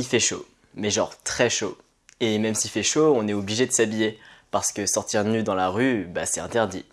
il fait chaud, mais genre très chaud. Et même s'il fait chaud, on est obligé de s'habiller, parce que sortir nu dans la rue, bah c'est interdit.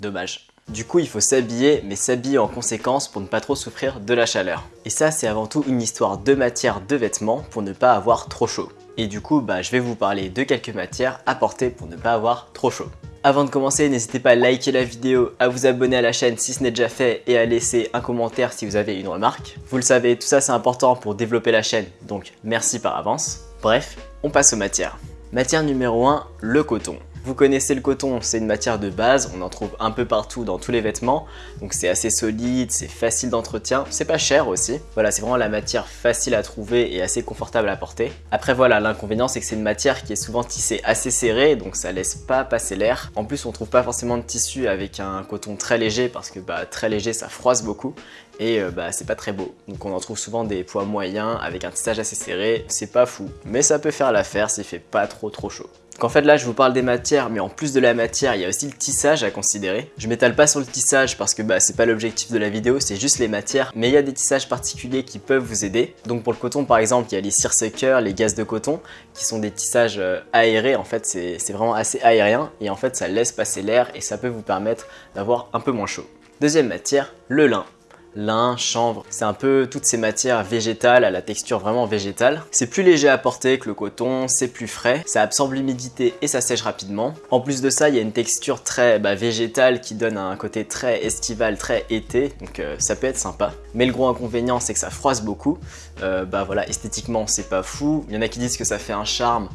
Dommage. Du coup, il faut s'habiller, mais s'habiller en conséquence pour ne pas trop souffrir de la chaleur. Et ça, c'est avant tout une histoire de matière de vêtements pour ne pas avoir trop chaud. Et du coup, bah, je vais vous parler de quelques matières à porter pour ne pas avoir trop chaud. Avant de commencer, n'hésitez pas à liker la vidéo, à vous abonner à la chaîne si ce n'est déjà fait et à laisser un commentaire si vous avez une remarque. Vous le savez, tout ça c'est important pour développer la chaîne, donc merci par avance. Bref, on passe aux matières. Matière numéro 1, le coton. Vous connaissez le coton, c'est une matière de base, on en trouve un peu partout dans tous les vêtements, donc c'est assez solide, c'est facile d'entretien, c'est pas cher aussi. Voilà, c'est vraiment la matière facile à trouver et assez confortable à porter. Après voilà, l'inconvénient c'est que c'est une matière qui est souvent tissée assez serrée, donc ça laisse pas passer l'air. En plus on trouve pas forcément de tissu avec un coton très léger parce que bah, très léger ça froisse beaucoup et euh, bah, c'est pas très beau. Donc on en trouve souvent des poids moyens avec un tissage assez serré, c'est pas fou, mais ça peut faire l'affaire s'il fait pas trop trop chaud. Qu'en fait là je vous parle des matières mais en plus de la matière il y a aussi le tissage à considérer. Je m'étale pas sur le tissage parce que bah, c'est pas l'objectif de la vidéo c'est juste les matières mais il y a des tissages particuliers qui peuvent vous aider. Donc pour le coton par exemple il y a les searsuckers, les gaz de coton qui sont des tissages euh, aérés en fait c'est vraiment assez aérien et en fait ça laisse passer l'air et ça peut vous permettre d'avoir un peu moins chaud. Deuxième matière, le lin lin, chanvre. C'est un peu toutes ces matières végétales à la texture vraiment végétale. C'est plus léger à porter que le coton, c'est plus frais, ça absorbe l'humidité et ça sèche rapidement. En plus de ça, il y a une texture très bah, végétale qui donne un côté très estival, très été, donc euh, ça peut être sympa. Mais le gros inconvénient, c'est que ça froisse beaucoup. Euh, bah voilà, esthétiquement, c'est pas fou. Il y en a qui disent que ça fait un charme.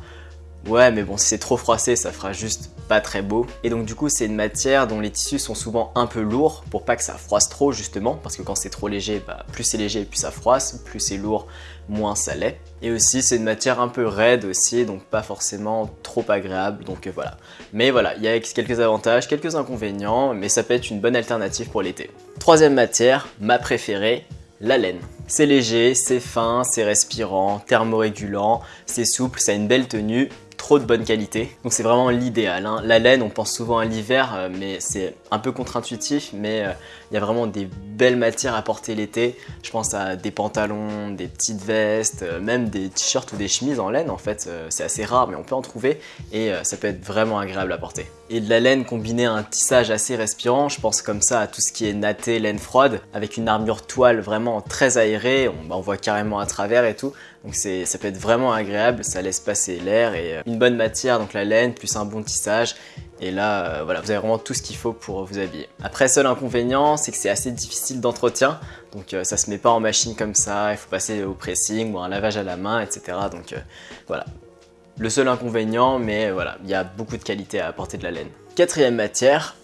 Ouais, mais bon, si c'est trop froissé, ça fera juste pas très beau. Et donc du coup, c'est une matière dont les tissus sont souvent un peu lourds pour pas que ça froisse trop justement, parce que quand c'est trop léger, bah, plus c'est léger, plus ça froisse, plus c'est lourd, moins ça l'est. Et aussi, c'est une matière un peu raide aussi, donc pas forcément trop agréable, donc euh, voilà. Mais voilà, il y a quelques avantages, quelques inconvénients, mais ça peut être une bonne alternative pour l'été. Troisième matière, ma préférée, la laine. C'est léger, c'est fin, c'est respirant, thermorégulant, c'est souple, ça a une belle tenue trop de bonne qualité. Donc c'est vraiment l'idéal. Hein. La laine, on pense souvent à l'hiver, euh, mais c'est un peu contre-intuitif, mais euh, il y a vraiment des belles matières à porter l'été. Je pense à des pantalons, des petites vestes, euh, même des t-shirts ou des chemises en laine en fait. c'est assez rare, mais on peut en trouver et ça peut être vraiment agréable à porter. Et de la laine combinée à un tissage assez respirant, je pense comme ça à tout ce qui est natté, laine froide, avec une armure toile vraiment très aérée, on, bah, voit carrément à travers et tout. Donc ça peut être vraiment agréable, ça laisse passer l'air et euh, une bonne matière, donc la laine, plus un bon tissage. Et là, euh, voilà, vous avez vraiment tout ce qu'il faut pour vous habiller. Après, seul inconvénient, c'est que c'est assez difficile d'entretien. Donc euh, ça se met pas en machine comme ça, il faut passer au pressing ou un lavage à la main, etc. Donc voilà. Le seul inconvénient, mais voilà, il y a beaucoup de qualité à apporter de la laine. Quatrième matière.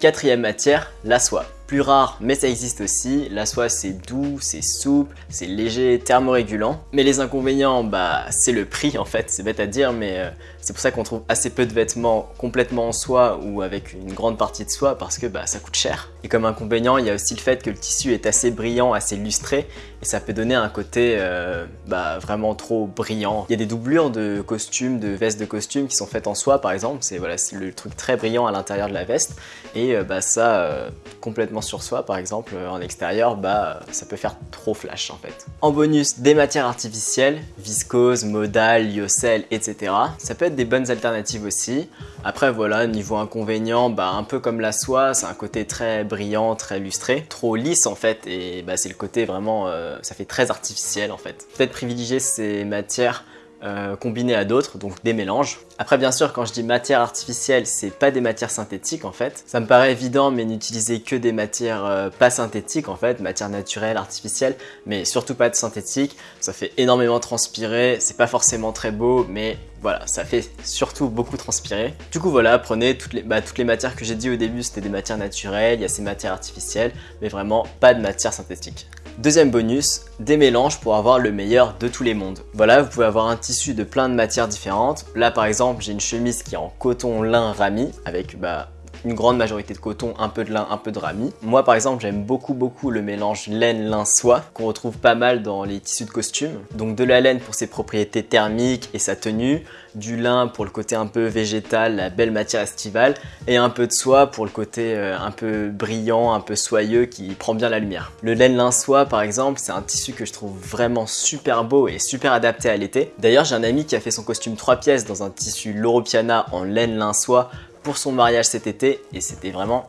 Quatrième matière, la soie plus rare, mais ça existe aussi. La soie, c'est doux, c'est souple, c'est léger, thermorégulant. Mais les inconvénients, bah, c'est le prix en fait, c'est bête à dire, mais euh, c'est pour ça qu'on trouve assez peu de vêtements complètement en soie ou avec une grande partie de soie parce que bah, ça coûte cher. Et comme inconvénient, il y a aussi le fait que le tissu est assez brillant, assez lustré et ça peut donner un côté euh, bah, vraiment trop brillant. Il y a des doublures de costumes, de vestes de costumes qui sont faites en soie par exemple, c'est voilà, le truc très brillant à l'intérieur de la veste et euh, bah, ça complètement sur soi par exemple euh, en extérieur, bah ça peut faire trop flash en fait. En bonus, des matières artificielles, viscose, modal, lyocell, etc. Ça peut être des bonnes alternatives aussi. Après voilà, niveau inconvénient, bah un peu comme la soie, c'est un côté très brillant, très lustré, trop lisse en fait et bah c'est le côté vraiment, euh, ça fait très artificiel en fait. Peut-être privilégier ces matières euh, combinées à d'autres, donc des mélanges. Après bien sûr quand je dis matière artificielle, c'est pas des matières synthétiques en fait. Ça me paraît évident mais n'utiliser que des matières euh, pas synthétiques en fait, matières naturelles, artificielles, mais surtout pas de synthétiques. Ça fait énormément transpirer, c'est pas forcément très beau mais voilà, ça fait surtout beaucoup transpirer. Du coup voilà, prenez toutes les, bah, toutes les matières que j'ai dit au début, c'était des matières naturelles, il y a ces matières artificielles, mais vraiment pas de matière synthétique. Deuxième bonus, des mélanges pour avoir le meilleur de tous les mondes. Voilà, vous pouvez avoir un tissu de plein de matières différentes. Là par exemple, j'ai une chemise qui est en coton lin rami avec bah, une grande majorité de coton, un peu de lin, un peu de rami. Moi par exemple j'aime beaucoup beaucoup le mélange laine, lin, soie qu'on retrouve pas mal dans les tissus de costume. Donc de la laine pour ses propriétés thermiques et sa tenue, du lin pour le côté un peu végétal, la belle matière estivale, et un peu de soie pour le côté euh, un peu brillant, un peu soyeux qui prend bien la lumière. Le laine lin soie par exemple, c'est un tissu que je trouve vraiment super beau et super adapté à l'été. D'ailleurs j'ai un ami qui a fait son costume 3 pièces dans un tissu Loropiana en laine lin soie pour son mariage cet été et c'était vraiment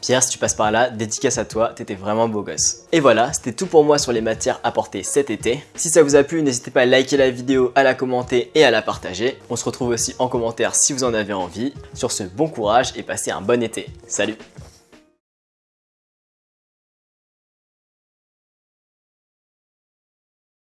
Pierre, si tu passes par là, dédicace à toi, t'étais vraiment beau gosse. Et voilà, c'était tout pour moi sur les matières apportées cet été. Si ça vous a plu, n'hésitez pas à liker la vidéo, à la commenter et à la partager. On se retrouve aussi en commentaire si vous en avez envie. Sur ce, bon courage et passez un bon été. Salut